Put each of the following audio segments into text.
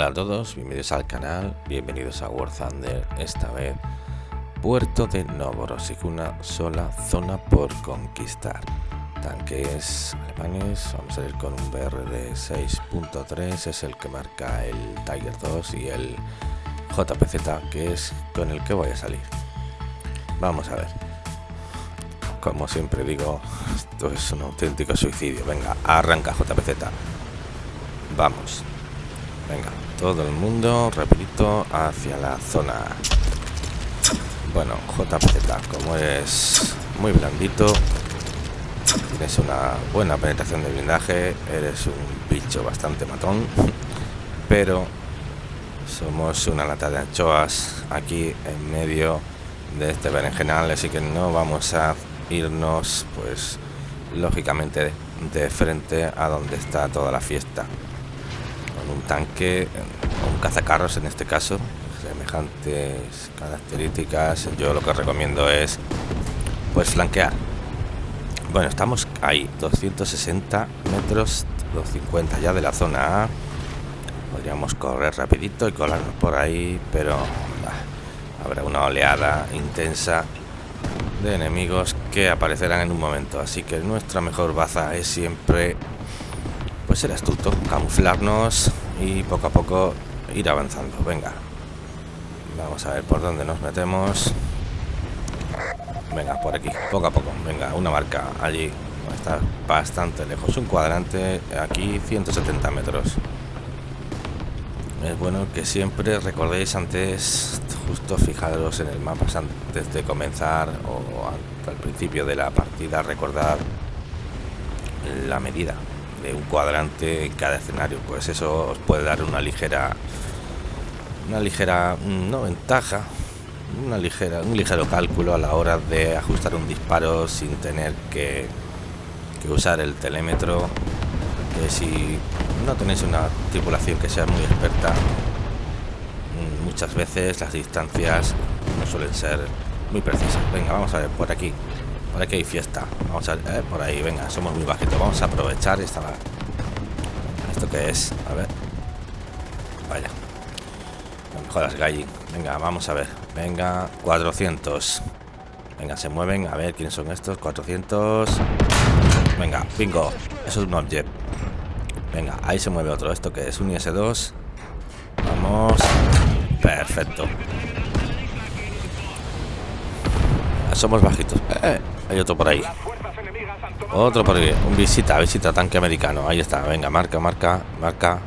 Hola a todos, bienvenidos al canal, bienvenidos a War Thunder, esta vez Puerto de Novorossiysk, una sola zona por conquistar. Tanques alemanes, vamos a ir con un BRD 6.3, es el que marca el Tiger 2 y el JPZ, que es con el que voy a salir. Vamos a ver. Como siempre digo, esto es un auténtico suicidio. Venga, arranca JPZ. Vamos. Venga, todo el mundo rapidito hacia la zona. Bueno, JPZ, como es muy blandito, tienes una buena penetración de blindaje, eres un bicho bastante matón, pero somos una lata de anchoas aquí en medio de este berenjenal, así que no vamos a irnos, pues, lógicamente de frente a donde está toda la fiesta un tanque, un cazacarros en este caso, semejantes características, yo lo que recomiendo es pues flanquear. Bueno, estamos ahí, 260 metros, 250 ya de la zona A. Podríamos correr rapidito y colarnos por ahí, pero habrá una oleada intensa de enemigos que aparecerán en un momento. Así que nuestra mejor baza es siempre pues ser astuto, camuflarnos y poco a poco ir avanzando. Venga, vamos a ver por dónde nos metemos. Venga, por aquí, poco a poco. Venga, una marca allí. Está bastante lejos. Un cuadrante aquí, 170 metros. Es bueno que siempre recordéis antes, justo fijaros en el mapa antes de comenzar o al principio de la partida, recordar la medida de un cuadrante en cada escenario. Pues eso os puede dar una ligera una ligera no ventaja una ligera un ligero cálculo a la hora de ajustar un disparo sin tener que, que usar el telémetro que si no tenéis una tripulación que sea muy experta muchas veces las distancias no suelen ser muy precisas. Venga vamos a ver por aquí por aquí hay fiesta. Vamos a ver, eh, por ahí, venga, somos muy bajitos. Vamos a aprovechar esta... ¿Esto qué es? A ver. Vaya. No me Galli. Venga, vamos a ver. Venga, 400. Venga, se mueven. A ver, ¿quiénes son estos? 400. Venga, bingo. Eso es un object. Venga, ahí se mueve otro. ¿Esto qué es? Un IS-2. Vamos. Perfecto. Somos bajitos. Eh. Hay otro por ahí. Otro por ahí. Un visita, visita tanque americano. Ahí está. Venga, marca, marca, marca.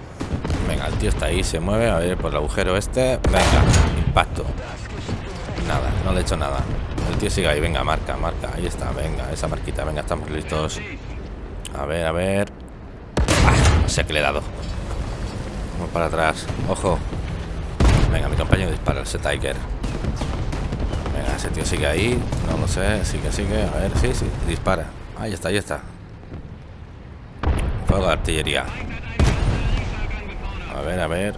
Venga, el tío está ahí, se mueve. A ver, por el agujero este. Venga, impacto. Nada, no le he hecho nada. El tío sigue ahí. Venga, marca, marca. Ahí está. Venga, esa marquita. Venga, estamos listos. A ver, a ver. Ah, no sé qué le he dado. Vamos para atrás. Ojo. Venga, mi compañero dispara ese Tiger ese tío sigue ahí. No lo sé. Sigue, sigue. A ver, sí, sí. Dispara. Ahí está, ahí está. Fuego de artillería. A ver, a ver.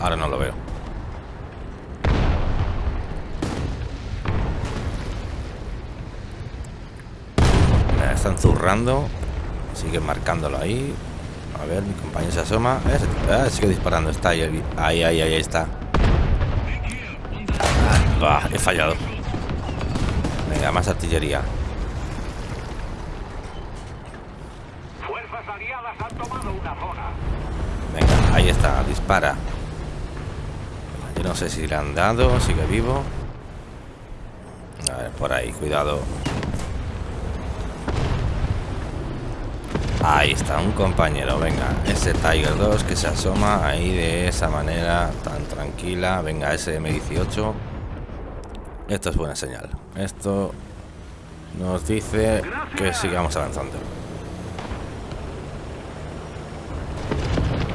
Ahora no lo veo. Están zurrando. Sigue marcándolo ahí. A ver, mi compañero se asoma. Ah, sigue disparando. Está ahí, ahí, ahí, ahí está. Ah, he fallado. Venga, más artillería. Venga, ahí está, dispara. Yo no sé si le han dado, sigue vivo. A ver, por ahí, cuidado. Ahí está, un compañero, venga, ese Tiger 2 que se asoma ahí de esa manera tan tranquila. Venga, ese M18. Esto es buena señal. Esto nos dice que sigamos avanzando.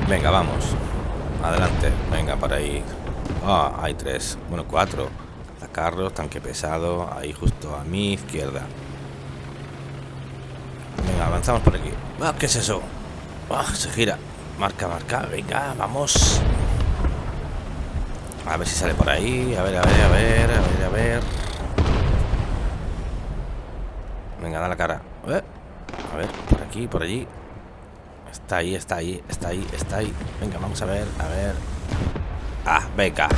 Venga, vamos. Adelante. Venga, para ahí. Ah, hay tres. Bueno, cuatro. Carros, tanque pesado. Ahí justo a mi izquierda. Venga, avanzamos por aquí. Ah, ¿Qué es eso? Ah, se gira. Marca, marca. Venga, vamos. A ver si sale por ahí. A ver, a ver, a ver, a ver, a ver. Venga, da la cara. Eh, a ver, por aquí, por allí. Está ahí, está ahí, está ahí, está ahí. Venga, vamos a ver, a ver. Ah, beca.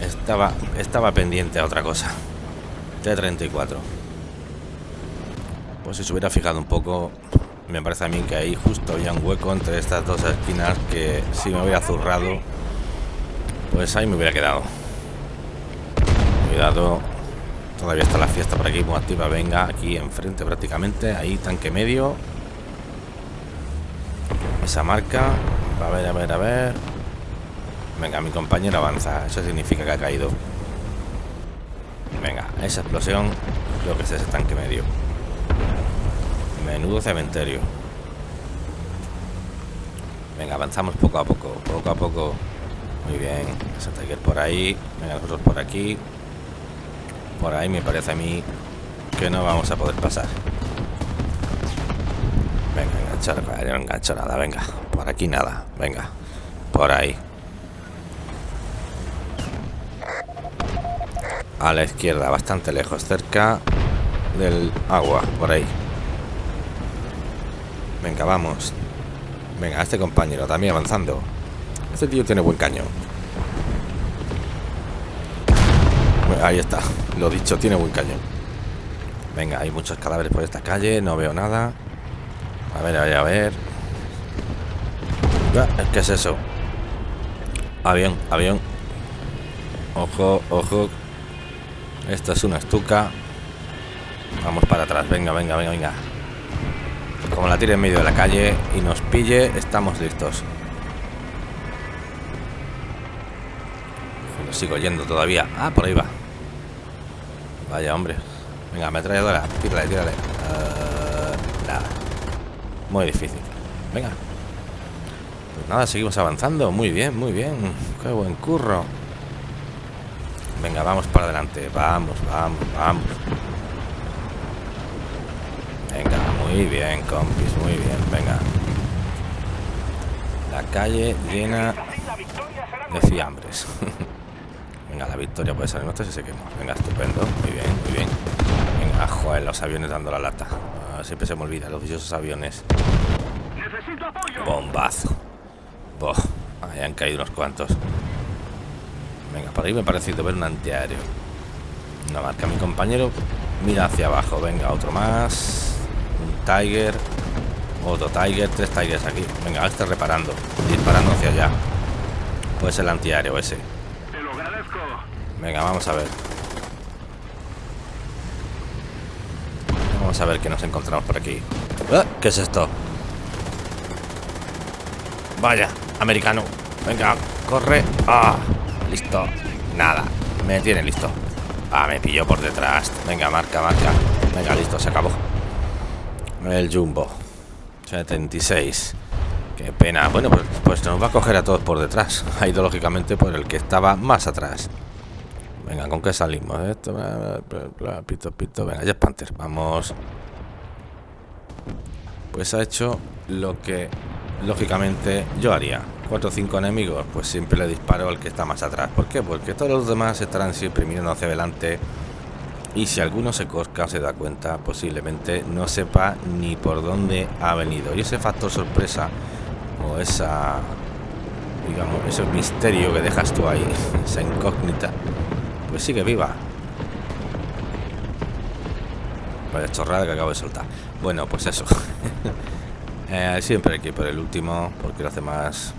Estaba, estaba pendiente a otra cosa. T-34. Pues si se hubiera fijado un poco, me parece a mí que ahí justo había un hueco entre estas dos esquinas que si me hubiera zurrado, pues ahí me hubiera quedado. Cuidado. Todavía está la fiesta por aquí muy activa. Venga, aquí enfrente prácticamente. Ahí, tanque medio. Esa marca. A ver, a ver, a ver. Venga, mi compañero avanza. Eso significa que ha caído. Venga, esa explosión creo que es ese tanque medio. Menudo cementerio. Venga, avanzamos poco a poco, poco a poco. Muy bien, Tiger por ahí. Venga, nosotros por aquí. Por ahí me parece a mí que no vamos a poder pasar. Venga, enganchar, no engancho nada, venga. Por aquí nada, venga. Por ahí. A la izquierda, bastante lejos, cerca del agua, por ahí. Venga, vamos. Venga, este compañero también avanzando. Este tío tiene buen caño. Ahí está, lo dicho, tiene buen cañón. Venga, hay muchos cadáveres por esta calle, no veo nada. A ver, a ver, a ver. ¿Qué es eso? Avión, avión. Ojo, ojo. Esto es una estuca. Vamos para atrás, venga, venga, venga, venga. Como la tire en medio de la calle y nos pille, estamos listos. Sigo yendo todavía. Ah, por ahí va. Vaya, hombre. Venga, ametralladora. Tírale, tírale. Uh, nada. Muy difícil. Venga. Pues nada, seguimos avanzando. Muy bien, muy bien. Qué buen curro. Venga, vamos para adelante. Vamos, vamos, vamos. Venga, muy bien, compis. Muy bien, venga. La calle llena de fiambres. Venga, la victoria puede ser nuestra si se quema. Venga, estupendo. Muy bien, muy bien. Venga, joder, los aviones dando la lata. Ah, siempre se me olvida, los dichosos aviones. Bombazo. Boh, ahí han caído unos cuantos. Venga, por ahí me ha parecido ver un antiaéreo. Una marca mi compañero. Mira hacia abajo. Venga, otro más. Un Tiger. Otro Tiger. Tres Tigers aquí. Venga, este reparando. Disparando hacia allá. Pues el antiaéreo ese. Venga, vamos a ver. Vamos a ver qué nos encontramos por aquí. ¡Ah! ¿Qué es esto? Vaya, americano. Venga, corre. Ah, listo. Nada, me tiene listo. Ah, me pilló por detrás. Venga, marca, marca. Venga, listo, se acabó. El Jumbo. 76. Qué pena. Bueno, pues, pues nos va a coger a todos por detrás. Ha ido lógicamente por el que estaba más atrás. Venga, ¿con qué salimos? Esto, pito, pito. Venga, ya Panther. Vamos. Pues ha hecho lo que lógicamente yo haría. Cuatro o cinco enemigos, pues siempre le disparo al que está más atrás. ¿Por qué? Porque todos los demás estarán siempre mirando hacia adelante. Y si alguno se cosca o se da cuenta, posiblemente no sepa ni por dónde ha venido. Y ese factor sorpresa o esa digamos, ese misterio que dejas tú ahí, esa incógnita, pues sigue viva. Vaya chorrada que acabo de soltar. Bueno, pues eso. eh, siempre hay que ir por el último, porque los demás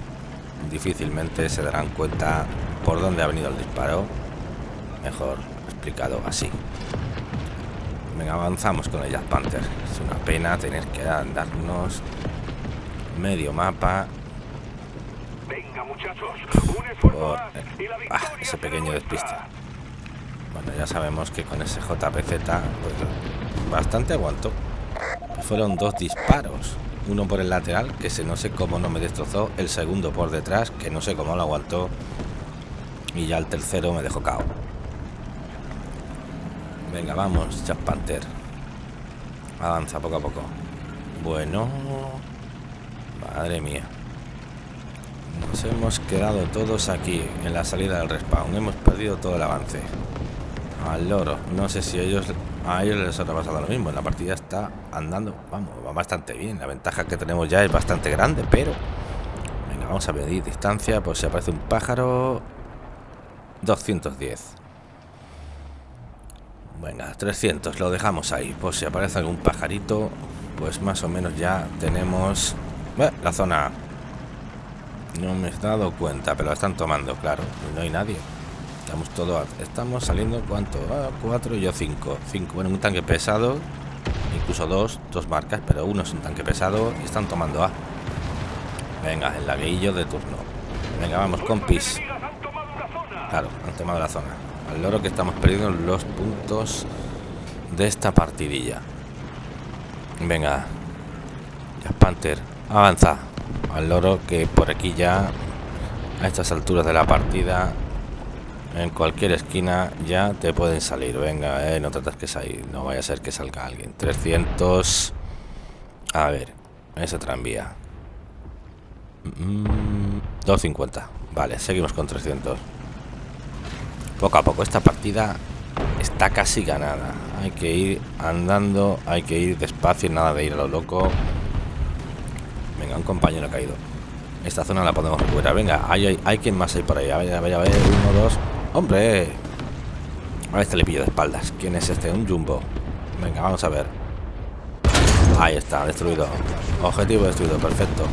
difícilmente se darán cuenta por dónde ha venido el disparo. Mejor explicado así. Venga, avanzamos con el Jack Panther. Es una pena tener que darnos medio mapa Venga, muchachos, por ah, ese pequeño despiste. Bueno, ya sabemos que con ese JPZ pues, bastante aguantó. Fueron dos disparos. Uno por el lateral, que se no sé cómo no me destrozó. El segundo por detrás, que no sé cómo lo aguantó. Y ya el tercero me dejó cao. Venga, vamos, Jack Panther. Avanza poco a poco. Bueno. Madre mía. Nos hemos quedado todos aquí, en la salida del respawn. Hemos perdido todo el avance. Al loro. No sé si ellos a ellos les habrá pasado lo mismo. La partida está andando, vamos, va bastante bien. La ventaja que tenemos ya es bastante grande, pero... Venga, vamos a medir distancia por si aparece un pájaro. 210. Venga, 300, lo dejamos ahí. Por si aparece algún pajarito, pues más o menos ya tenemos... la zona... No me he dado cuenta, pero la están tomando, claro. No hay nadie. Estamos todo, estamos saliendo cuánto, ah, cuatro y yo cinco, cinco. Bueno, un tanque pesado, incluso dos, dos marcas, pero uno es un tanque pesado y están tomando A. Venga, el laguillo de turno. Venga, vamos, compis. Claro, han tomado la zona. Al loro que estamos perdiendo los puntos de esta partidilla. Venga, ya Panther, avanza. Al loro que por aquí ya a estas alturas de la partida en cualquier esquina ya te pueden salir. Venga, eh, no tratas que salir. No vaya a ser que salga alguien. 300. A ver, esa tranvía. 250. Mm, vale, seguimos con 300. Poco a poco, esta partida está casi ganada. Hay que ir andando, hay que ir despacio, nada de ir a lo loco. Venga, un compañero ha caído. Esta zona la podemos recuperar. Venga, hay, hay, quien más hay por ahí. A ver, a ver, a ver. Uno, dos. ¡Hombre! A este le pillo de espaldas. ¿Quién es este? Un jumbo. Venga, vamos a ver. Ahí está, destruido. Objetivo destruido, perfecto.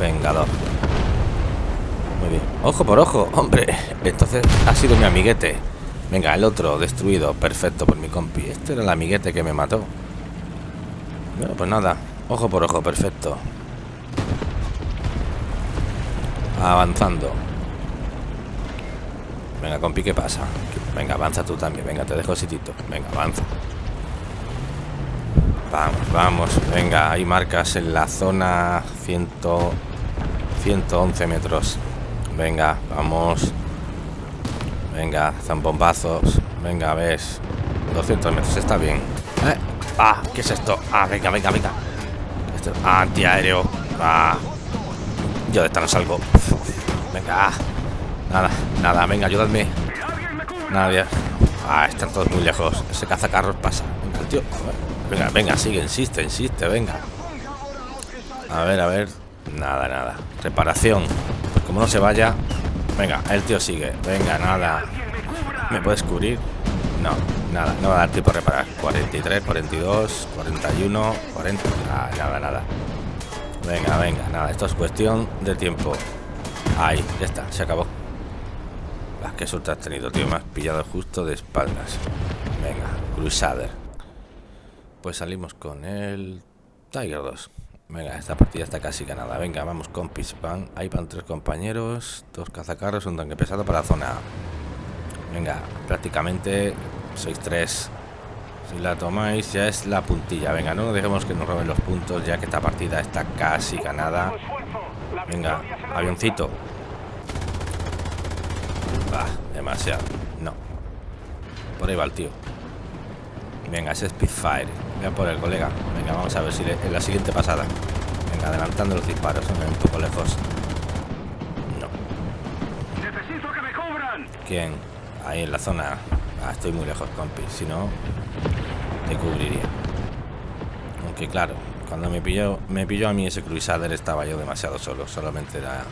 Vengador. Muy bien. Ojo por ojo, hombre. Entonces ha sido mi amiguete. Venga, el otro destruido. Perfecto por mi compi. Este era el amiguete que me mató. Bueno, pues nada. Ojo por ojo, perfecto. Avanzando. Venga, compi, ¿qué pasa? Venga, avanza tú también. Venga, te dejo sitito. Venga, avanza. Vamos, vamos. Venga, hay marcas en la zona 100, 111 metros. Venga, vamos. Venga, zambombazos. Venga, ves. 200 metros, está bien. ¿Eh? Ah, ¿qué es esto? Ah, venga, venga, venga. Esto, ah, antiaéreo. Ah. Yo de esta no salgo. Venga. Nada, nada, venga, ayúdame. Nadie. Ah, están todos muy lejos. Ese cazacarros pasa. Venga, tío. Venga, venga, sigue, insiste, insiste, venga. A ver, a ver. Nada, nada. Reparación. como no se vaya. Venga, el tío sigue. Venga, nada. ¿Me puedes cubrir? No, nada, no va a dar tiempo a reparar. 43, 42, 41, 40. Nada, nada, nada. Venga, venga, nada. Esto es cuestión de tiempo. Ahí, ya está, se acabó. Las que suerte has tenido, tío. Me has pillado justo de espaldas. Venga, Crusader. Pues salimos con el Tiger 2. Venga, esta partida está casi ganada. Venga, vamos, compis. Van, ahí van tres compañeros, dos cazacarros, un tanque pesado para la zona Venga, prácticamente sois tres. Si la tomáis ya es la puntilla. Venga, no dejemos que nos roben los puntos ya que esta partida está casi ganada. Venga, avioncito. Ah, demasiado. No. Por ahí va el tío. Venga, ese Spitfire. Voy a por el colega. Venga, vamos a ver si en la siguiente pasada. Venga, adelantando los disparos. un poco lejos. No. Necesito que me cubran. ¿Quién? Ahí en la zona. Ah, estoy muy lejos, compi. Si no, te cubriría. Aunque claro, cuando me pilló, me pilló a mí ese Crusader estaba yo demasiado solo. Solamente era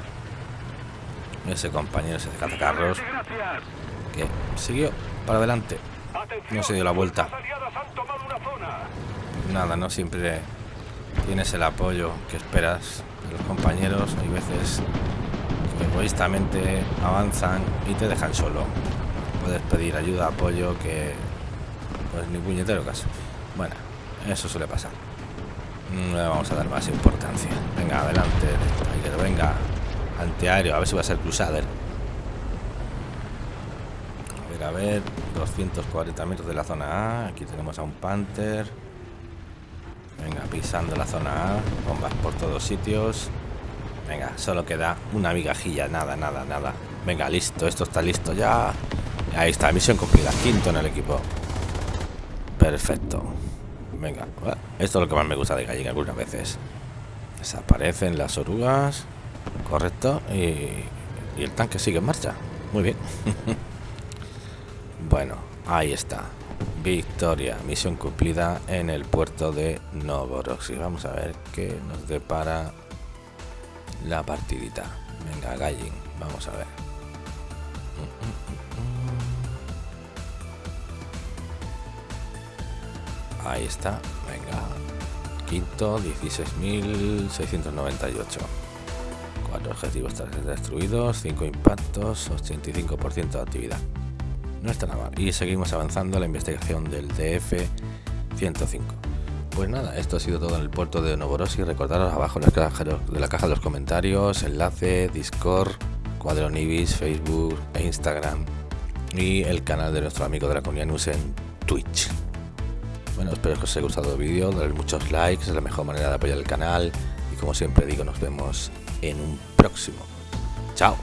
ese compañero, ese cazacarros, que siguió para adelante. No se dio la vuelta. Nada, no siempre tienes el apoyo que esperas los compañeros. Hay veces que egoístamente avanzan y te dejan solo. Puedes pedir ayuda, apoyo, que pues ni puñetero caso. Bueno, eso suele pasar. No le vamos a dar más importancia. Venga, adelante, venga, Antiaéreo, a ver si va a ser Crusader. A ver, a ver. 240 metros de la zona A. Aquí tenemos a un Panther. Venga, pisando la zona A. Bombas por todos sitios. Venga, solo queda una migajilla. Nada, nada, nada. Venga, listo. Esto está listo ya. Ahí está, misión cumplida. Quinto en el equipo. Perfecto. Venga, esto es lo que más me gusta de Gallega algunas veces. Desaparecen las orugas. Correcto. Y, el tanque sigue en marcha. Muy bien. bueno, ahí está. Victoria, misión cumplida en el puerto de Novorossiysk. Vamos a ver qué nos depara la partidita. Venga, Gallin, vamos a ver. Ahí está, venga. Quinto, 16.698. Cuatro objetivos destruidos, 5 impactos, 85% de actividad. No está nada mal. Y seguimos avanzando la investigación del DF-105. Pues nada, esto ha sido todo en el puerto de Novorossiysk. Recordaros abajo en la caja de la caja de los comentarios, enlace, Discord, Cuadro Nibis, Facebook e Instagram y el canal de nuestro amigo de la comunidad News en Twitch. Bueno, espero que os haya gustado el vídeo, darle muchos likes, es la mejor manera de apoyar el canal y como siempre digo, nos vemos en un próximo. Chao.